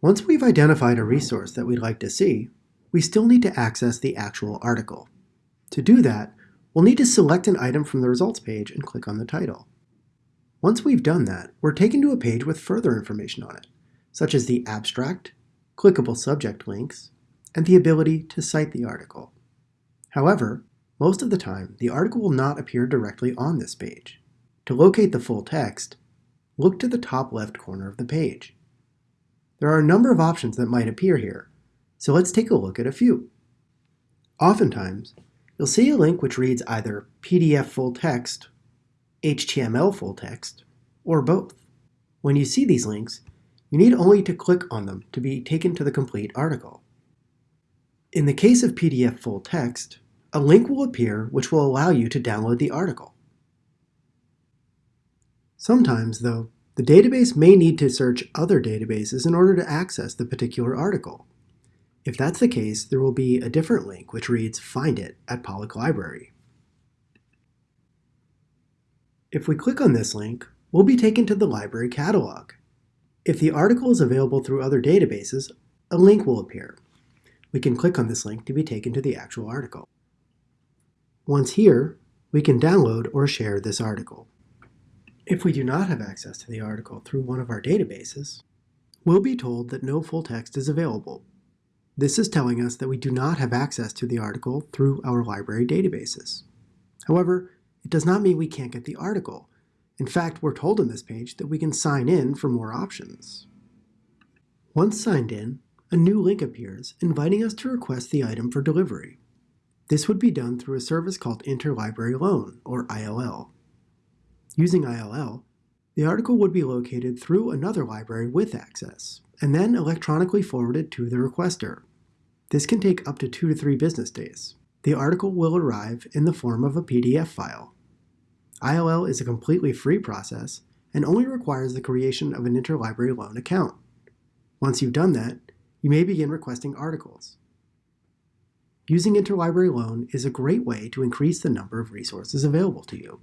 Once we've identified a resource that we'd like to see, we still need to access the actual article. To do that, we'll need to select an item from the results page and click on the title. Once we've done that, we're taken to a page with further information on it, such as the abstract, clickable subject links, and the ability to cite the article. However, most of the time, the article will not appear directly on this page. To locate the full text, look to the top left corner of the page. There are a number of options that might appear here, so let's take a look at a few. Oftentimes, you'll see a link which reads either PDF full text, HTML full text, or both. When you see these links, you need only to click on them to be taken to the complete article. In the case of PDF full text, a link will appear which will allow you to download the article. Sometimes, though, the database may need to search other databases in order to access the particular article. If that's the case, there will be a different link which reads Find it at Pollak Library. If we click on this link, we'll be taken to the library catalog. If the article is available through other databases, a link will appear. We can click on this link to be taken to the actual article. Once here, we can download or share this article. If we do not have access to the article through one of our databases, we'll be told that no full text is available. This is telling us that we do not have access to the article through our library databases. However, it does not mean we can't get the article. In fact, we're told on this page that we can sign in for more options. Once signed in, a new link appears inviting us to request the item for delivery. This would be done through a service called Interlibrary Loan, or ILL. Using ILL, the article would be located through another library with access, and then electronically forwarded to the requester. This can take up to two to three business days. The article will arrive in the form of a PDF file. ILL is a completely free process and only requires the creation of an interlibrary loan account. Once you've done that, you may begin requesting articles. Using interlibrary loan is a great way to increase the number of resources available to you.